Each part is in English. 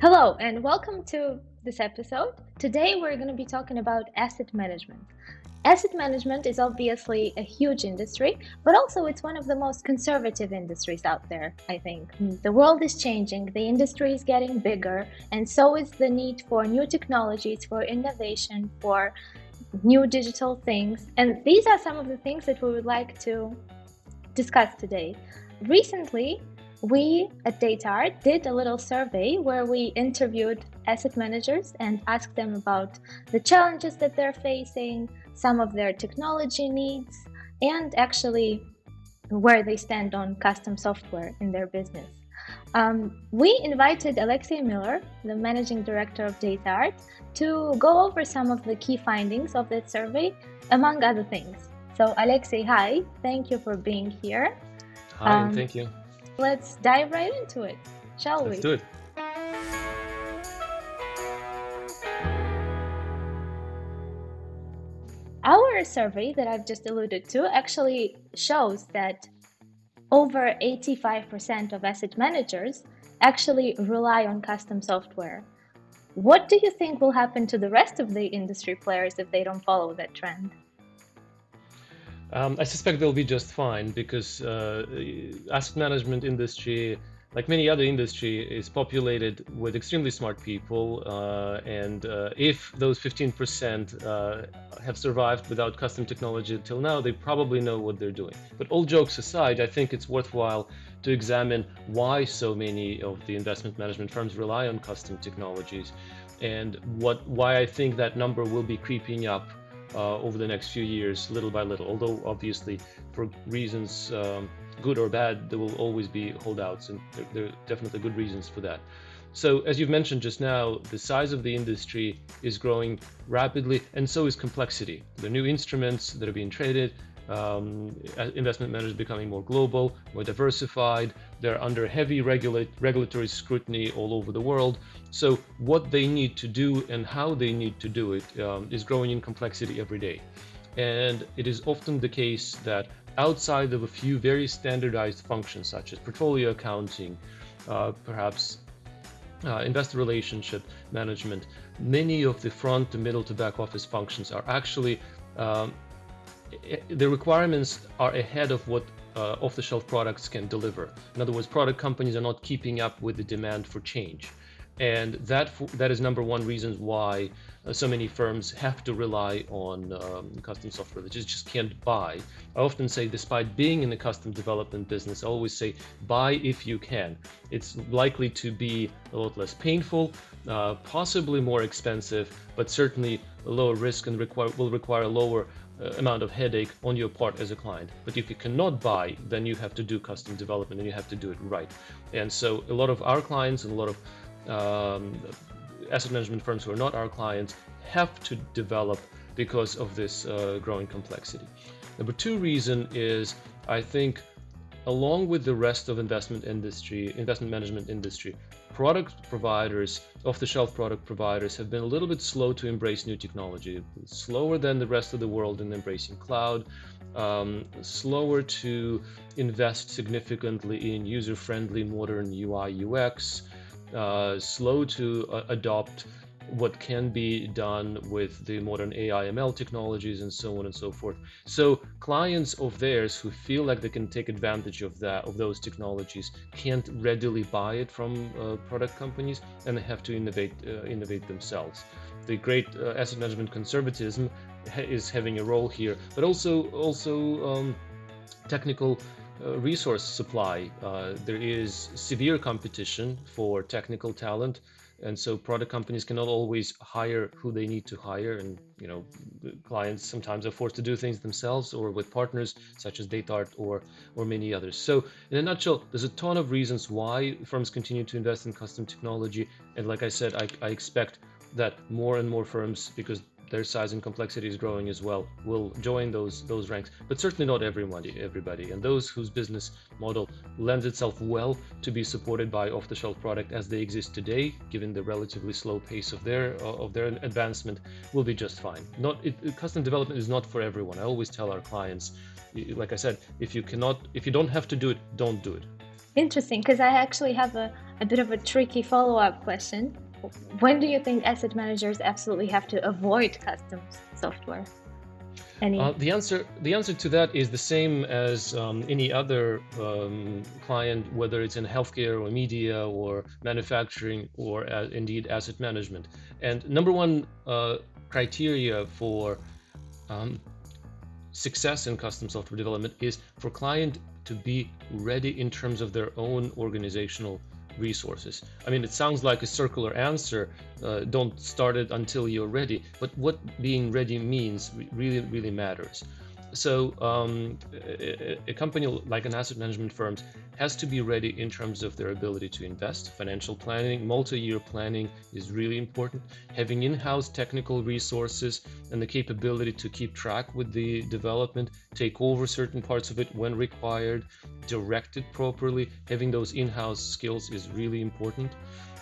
Hello, and welcome to this episode. Today, we're going to be talking about asset management. Asset management is obviously a huge industry, but also it's one of the most conservative industries out there, I think. The world is changing, the industry is getting bigger, and so is the need for new technologies, for innovation, for new digital things. And these are some of the things that we would like to discuss today. Recently, we at DataArt did a little survey where we interviewed asset managers and asked them about the challenges that they're facing, some of their technology needs, and actually where they stand on custom software in their business. Um, we invited Alexey Miller, the managing director of DataArt, to go over some of the key findings of that survey, among other things. So, Alexey, hi, thank you for being here. Hi, um, thank you. Let's dive right into it, shall Let's we? do it. Our survey that I've just alluded to actually shows that over 85% of asset managers actually rely on custom software. What do you think will happen to the rest of the industry players if they don't follow that trend? Um, I suspect they'll be just fine because uh, asset management industry, like many other industry, is populated with extremely smart people. Uh, and uh, if those 15% uh, have survived without custom technology until now, they probably know what they're doing. But all jokes aside, I think it's worthwhile to examine why so many of the investment management firms rely on custom technologies and what why I think that number will be creeping up uh, over the next few years, little by little. Although obviously, for reasons um, good or bad, there will always be holdouts, and there, there, are definitely good reasons for that. So, as you've mentioned just now, the size of the industry is growing rapidly, and so is complexity. The new instruments that are being traded, um, investment managers becoming more global, more diversified. They're under heavy regulatory scrutiny all over the world. So what they need to do and how they need to do it um, is growing in complexity every day. And it is often the case that outside of a few very standardized functions such as portfolio accounting, uh, perhaps uh, investor relationship management, many of the front to middle to back office functions are actually um, the requirements are ahead of what uh, off-the-shelf products can deliver. In other words, product companies are not keeping up with the demand for change. And that, that is number one reasons why uh, so many firms have to rely on um, custom software that just, just can't buy. I often say, despite being in the custom development business, I always say, buy if you can. It's likely to be a lot less painful, uh, possibly more expensive, but certainly lower risk and require, will require lower amount of headache on your part as a client. But if you cannot buy, then you have to do custom development and you have to do it right. And so a lot of our clients and a lot of um, asset management firms who are not our clients have to develop because of this uh, growing complexity. Number two reason is I think along with the rest of investment industry, investment management industry, product providers, off-the-shelf product providers have been a little bit slow to embrace new technology, slower than the rest of the world in embracing cloud, um, slower to invest significantly in user-friendly modern UI UX, uh, slow to uh, adopt what can be done with the modern AI ML technologies and so on and so forth. So clients of theirs who feel like they can take advantage of that of those technologies can't readily buy it from uh, product companies and they have to innovate uh, innovate themselves. The great uh, asset management conservatism ha is having a role here, but also also um, technical uh, resource supply. Uh, there is severe competition for technical talent and so product companies cannot always hire who they need to hire. And you know clients sometimes are forced to do things themselves or with partners such as DataArt or or many others. So in a nutshell there's a ton of reasons why firms continue to invest in custom technology. And like I said I, I expect that more and more firms because their size and complexity is growing as well will join those those ranks. But certainly not everybody everybody. And those whose business model lends itself well to be supported by off-the-shelf product as they exist today given the relatively slow pace of their of their advancement will be just fine. Not it, custom development is not for everyone. I always tell our clients like i said if you cannot if you don't have to do it don't do it. Interesting, because I actually have a, a bit of a tricky follow-up question. When do you think asset managers absolutely have to avoid custom software? Uh, the answer the answer to that is the same as um, any other um, client, whether it's in healthcare or media or manufacturing or uh, indeed asset management. And number one uh, criteria for um, success in custom software development is for client to be ready in terms of their own organizational resources. I mean, it sounds like a circular answer. Uh, don't start it until you're ready. But what being ready means really, really matters. So um, a, a, company like an asset management firm has to be ready in terms of their ability to invest. Financial planning, multi-year planning is really important. Having in-house technical resources and the capability to keep track with the development, take over certain parts of it when required, direct it properly. Having those in-house skills is really important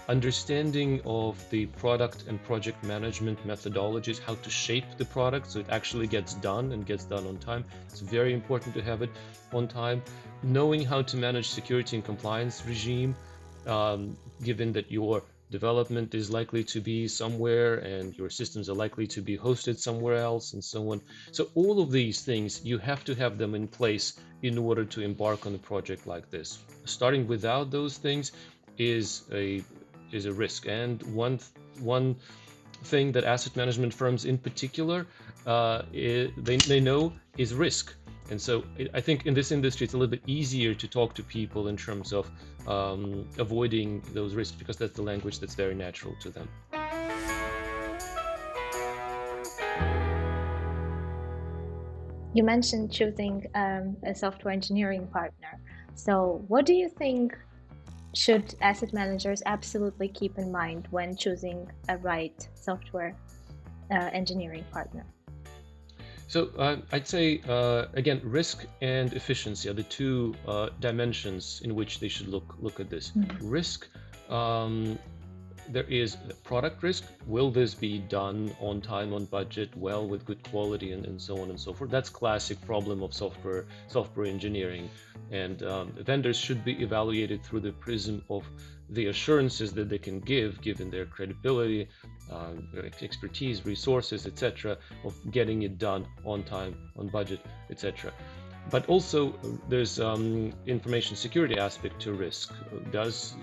understanding of the product and project management methodologies, how to shape the product so it actually gets done and gets done on time. It's very important to have it on time. Knowing how to manage security and compliance regime, um, given that your development is likely to be somewhere and your systems are likely to be hosted somewhere else and so on. So all of these things, you have to have them in place in order to embark on a project like this. Starting without those things is a is a risk. And one one thing that asset management firms in particular uh, it, they, they know is risk. And so it, I think in this industry, it's a little bit easier to talk to people in terms of um, avoiding those risks because that's the language that's very natural to them. You mentioned choosing um, a software engineering partner. So, what do you think should asset managers absolutely keep in mind when choosing a right software uh, engineering partner? So uh, I'd say, uh, again, risk and efficiency are the two uh, dimensions in which they should look look at this. Mm -hmm. Risk um, there is product risk. Will this be done on time, on budget, well, with good quality, and, and so on and so forth? That's classic problem of software software engineering, and um, vendors should be evaluated through the prism of the assurances that they can give, given their credibility, uh, expertise, resources, etc., of getting it done on time, on budget, etc. But also there's um, information security aspect to risk. Does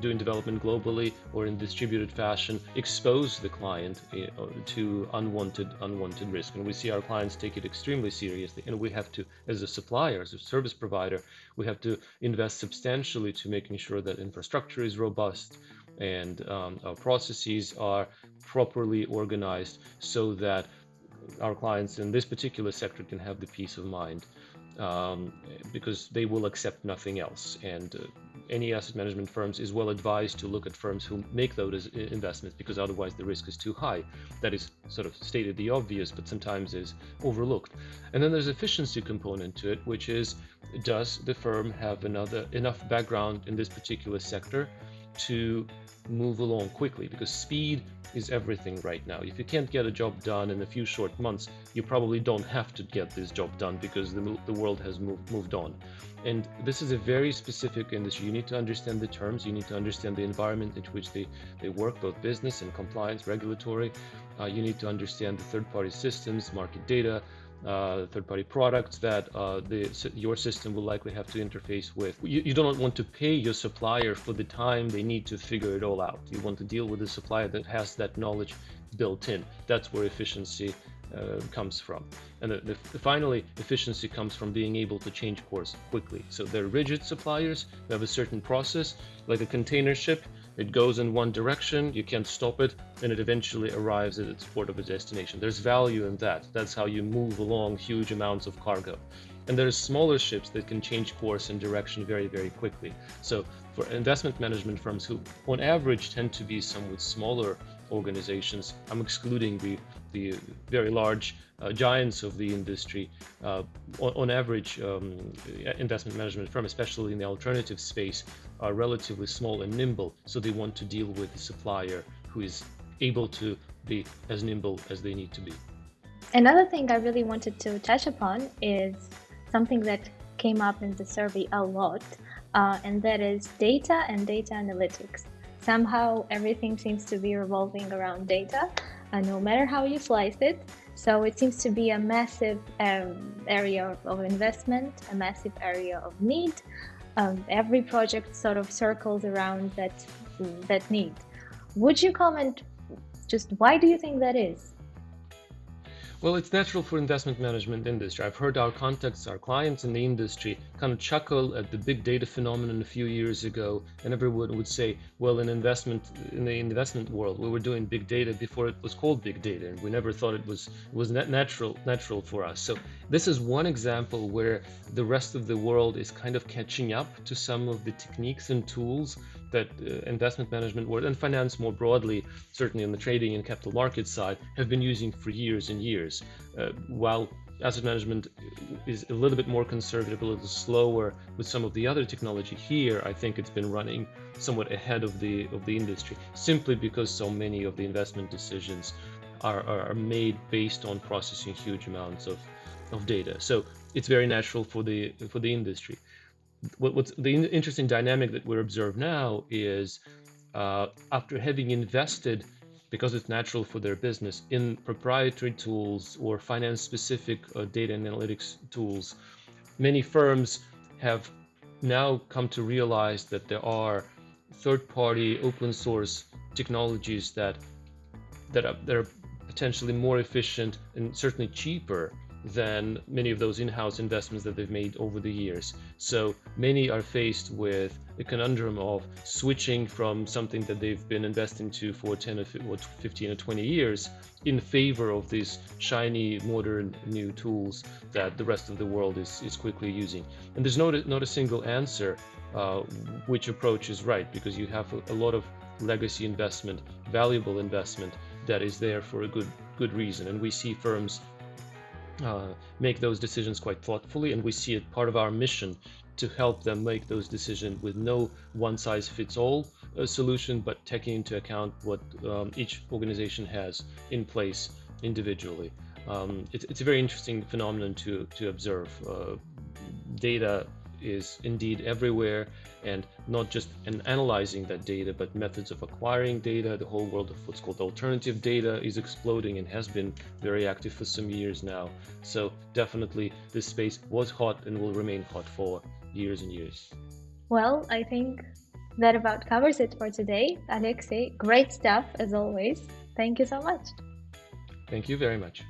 doing development globally or in distributed fashion expose the client eh, to unwanted unwanted risk? And we see our clients take it extremely seriously. And we have to, as a supplier, as a service provider, we have to invest substantially to making sure that infrastructure is robust and um, our processes are properly organized so that our clients in this particular sector can have the peace of mind um, because they will accept nothing else. And uh, any asset management firms is well advised to look at firms who make those investments because otherwise the risk is too high. That is sort of stated the obvious, but sometimes is overlooked. And then there's efficiency component to it, which is does the firm have another enough background in this particular sector to move along quickly because speed is everything right now. If you can't get a job done in a few short months, you probably don't have to get this job done because the, the world has moved, moved on. And this is a very specific industry. You need to understand the terms, you need to understand the environment in which they, they work, both business and compliance, regulatory. Uh, you need to understand the third party systems, market data, uh, third-party products that uh, the, your system will likely have to interface with. You, you, don't want to pay your supplier for the time they need to figure it all out. You want to deal with a supplier that has that knowledge built in. That's where efficiency uh, comes from. And the, the, finally, efficiency comes from being able to change course quickly. So they're rigid suppliers, they have a certain process, like a container ship, it goes in one direction, you can't stop it, and it eventually arrives at its port of destination. There's value in that. That's how you move along huge amounts of cargo. And there's smaller ships that can change course and direction very, very quickly. So for investment management firms who on average tend to be somewhat smaller organizations, I'm excluding the, the very large uh, giants of the industry, uh, on, on, average, um, investment management firms, especially in the alternative space, are relatively small and nimble. So they want to deal with a supplier who is able to be as nimble as they need to be. Another thing I really wanted to touch upon is something that came up in the survey a lot uh, and that is data and data analytics. Somehow everything seems to be revolving around data, uh, no matter how you slice it. So it seems to be a massive um, area of investment, a massive area of need. Um, every project sort of circles around that that need. Would you comment just why do you think that is? Well, it's natural for investment management industry. I've heard our contacts, our clients in the industry kind of chuckle at the big data phenomenon a few years ago, and everyone would say, well, in investment in the investment world, we were doing big data before it was called big data, and we never thought it was was natural natural for us. So this is one example where the rest of the world is kind of catching up to some of the techniques and tools that uh, investment management world and finance more broadly, certainly on the trading and capital market side, have been using for years and years. Uh, while asset management is a little bit more conservative, a little slower with some of the other technology here, I think it's been running somewhat ahead of the of the industry, simply because so many of the investment decisions are, are made based on processing huge amounts of, of data. So it's very natural for the for the industry what, what's the interesting dynamic that we're observe now is uh, after having invested because it's natural for their business in proprietary tools or finance specific uh, data and analytics tools many firms have now come to realize that there are third-party open source technologies that that are, that are potentially more efficient and certainly cheaper than many of those in-house investments that they've made over the years. So many are faced with the conundrum of switching from something that they've been investing to for 10 or 15 or 20 years in favor of these shiny, modern, new tools that the rest of the world is, is quickly using. And there's not a, not a single answer uh, which approach is right because you have a, a lot of legacy investment, valuable investment that is there for a good good reason. And we see firms uh, make those decisions quite thoughtfully and we see it part of our mission to help them make those decisions with no one-size-fits-all uh, solution but taking into account what um, each organization has in place individually. Um, it, it's a very interesting phenomenon to to observe. Uh, data is indeed everywhere and not just in analyzing that data but methods of acquiring data. The whole world of what's called alternative data is exploding and has been very active for some years now. So definitely this space was hot and will remain hot for years and years. Well i think that about covers it for today. Alexey great stuff as always. Thank you so much. Thank you very much